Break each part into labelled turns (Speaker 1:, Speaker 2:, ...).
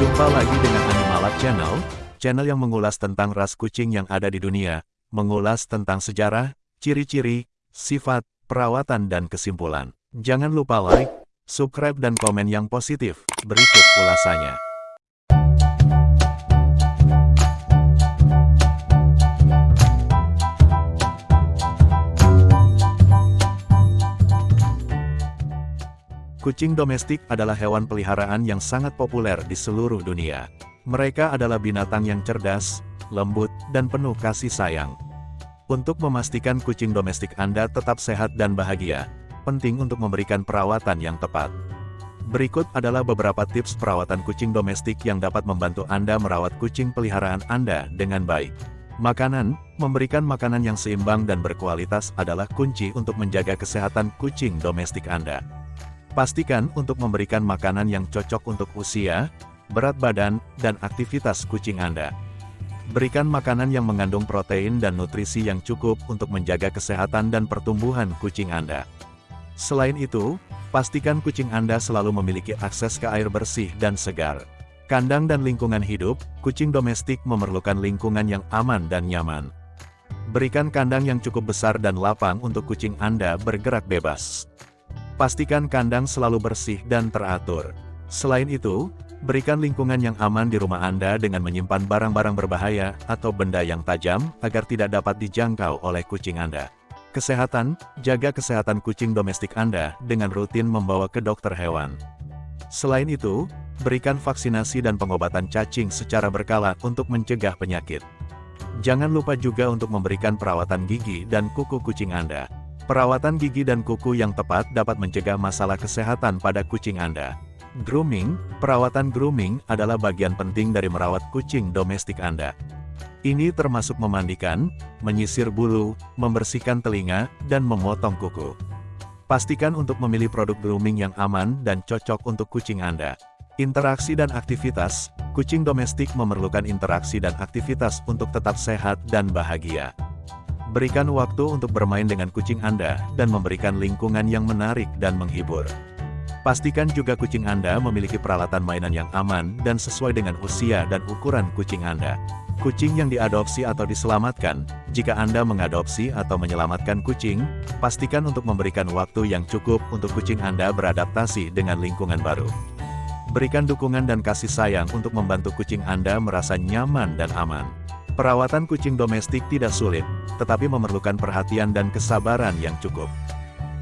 Speaker 1: Jumpa lagi dengan Animalab Channel, channel yang mengulas tentang ras kucing yang ada di dunia, mengulas tentang sejarah, ciri-ciri, sifat, perawatan dan kesimpulan. Jangan lupa like, subscribe dan komen yang positif. Berikut ulasannya. Kucing domestik adalah hewan peliharaan yang sangat populer di seluruh dunia. Mereka adalah binatang yang cerdas, lembut, dan penuh kasih sayang. Untuk memastikan kucing domestik Anda tetap sehat dan bahagia, penting untuk memberikan perawatan yang tepat. Berikut adalah beberapa tips perawatan kucing domestik yang dapat membantu Anda merawat kucing peliharaan Anda dengan baik. Makanan, memberikan makanan yang seimbang dan berkualitas adalah kunci untuk menjaga kesehatan kucing domestik Anda. Pastikan untuk memberikan makanan yang cocok untuk usia, berat badan, dan aktivitas kucing Anda. Berikan makanan yang mengandung protein dan nutrisi yang cukup untuk menjaga kesehatan dan pertumbuhan kucing Anda. Selain itu, pastikan kucing Anda selalu memiliki akses ke air bersih dan segar. Kandang dan lingkungan hidup, kucing domestik memerlukan lingkungan yang aman dan nyaman. Berikan kandang yang cukup besar dan lapang untuk kucing Anda bergerak bebas. Pastikan kandang selalu bersih dan teratur. Selain itu, berikan lingkungan yang aman di rumah Anda dengan menyimpan barang-barang berbahaya atau benda yang tajam agar tidak dapat dijangkau oleh kucing Anda. Kesehatan, jaga kesehatan kucing domestik Anda dengan rutin membawa ke dokter hewan. Selain itu, berikan vaksinasi dan pengobatan cacing secara berkala untuk mencegah penyakit. Jangan lupa juga untuk memberikan perawatan gigi dan kuku kucing Anda. Perawatan gigi dan kuku yang tepat dapat mencegah masalah kesehatan pada kucing Anda. Grooming, perawatan grooming adalah bagian penting dari merawat kucing domestik Anda. Ini termasuk memandikan, menyisir bulu, membersihkan telinga, dan memotong kuku. Pastikan untuk memilih produk grooming yang aman dan cocok untuk kucing Anda. Interaksi dan aktivitas, kucing domestik memerlukan interaksi dan aktivitas untuk tetap sehat dan bahagia. Berikan waktu untuk bermain dengan kucing Anda dan memberikan lingkungan yang menarik dan menghibur. Pastikan juga kucing Anda memiliki peralatan mainan yang aman dan sesuai dengan usia dan ukuran kucing Anda. Kucing yang diadopsi atau diselamatkan, jika Anda mengadopsi atau menyelamatkan kucing, pastikan untuk memberikan waktu yang cukup untuk kucing Anda beradaptasi dengan lingkungan baru. Berikan dukungan dan kasih sayang untuk membantu kucing Anda merasa nyaman dan aman. Perawatan kucing domestik tidak sulit, tetapi memerlukan perhatian dan kesabaran yang cukup.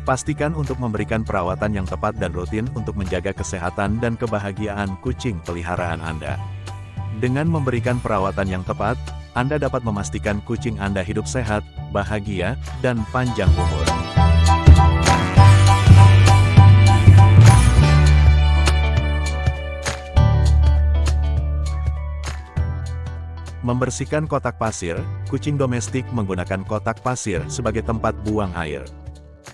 Speaker 1: Pastikan untuk memberikan perawatan yang tepat dan rutin untuk menjaga kesehatan dan kebahagiaan kucing peliharaan Anda. Dengan memberikan perawatan yang tepat, Anda dapat memastikan kucing Anda hidup sehat, bahagia, dan panjang umur. Membersihkan kotak pasir, kucing domestik menggunakan kotak pasir sebagai tempat buang air.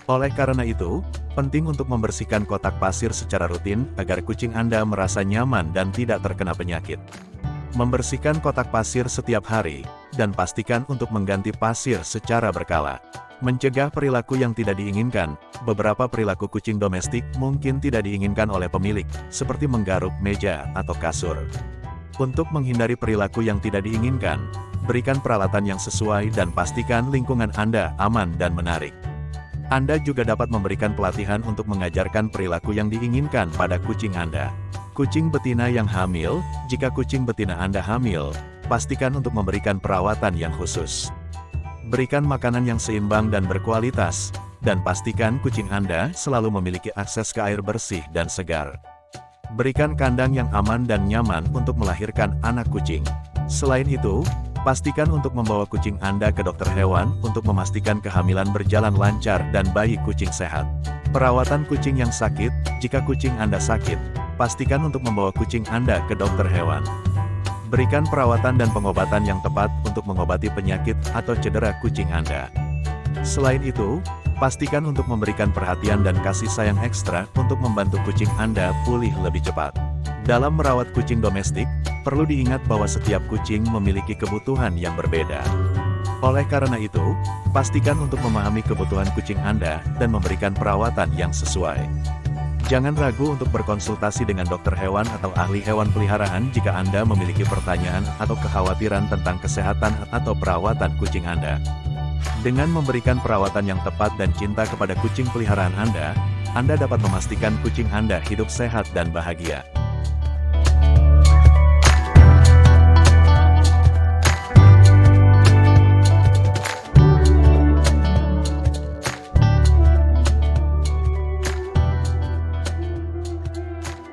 Speaker 1: Oleh karena itu, penting untuk membersihkan kotak pasir secara rutin agar kucing Anda merasa nyaman dan tidak terkena penyakit. Membersihkan kotak pasir setiap hari, dan pastikan untuk mengganti pasir secara berkala. Mencegah perilaku yang tidak diinginkan, beberapa perilaku kucing domestik mungkin tidak diinginkan oleh pemilik, seperti menggaruk meja atau kasur. Untuk menghindari perilaku yang tidak diinginkan, berikan peralatan yang sesuai dan pastikan lingkungan Anda aman dan menarik. Anda juga dapat memberikan pelatihan untuk mengajarkan perilaku yang diinginkan pada kucing Anda. Kucing betina yang hamil, jika kucing betina Anda hamil, pastikan untuk memberikan perawatan yang khusus. Berikan makanan yang seimbang dan berkualitas, dan pastikan kucing Anda selalu memiliki akses ke air bersih dan segar. Berikan kandang yang aman dan nyaman untuk melahirkan anak kucing. Selain itu, pastikan untuk membawa kucing Anda ke dokter hewan untuk memastikan kehamilan berjalan lancar dan bayi kucing sehat. Perawatan kucing yang sakit, jika kucing Anda sakit, pastikan untuk membawa kucing Anda ke dokter hewan. Berikan perawatan dan pengobatan yang tepat untuk mengobati penyakit atau cedera kucing Anda. Selain itu, Pastikan untuk memberikan perhatian dan kasih sayang ekstra untuk membantu kucing Anda pulih lebih cepat. Dalam merawat kucing domestik, perlu diingat bahwa setiap kucing memiliki kebutuhan yang berbeda. Oleh karena itu, pastikan untuk memahami kebutuhan kucing Anda dan memberikan perawatan yang sesuai. Jangan ragu untuk berkonsultasi dengan dokter hewan atau ahli hewan peliharaan jika Anda memiliki pertanyaan atau kekhawatiran tentang kesehatan atau perawatan kucing Anda. Dengan memberikan perawatan yang tepat dan cinta kepada kucing peliharaan Anda, Anda dapat memastikan kucing Anda hidup sehat dan bahagia.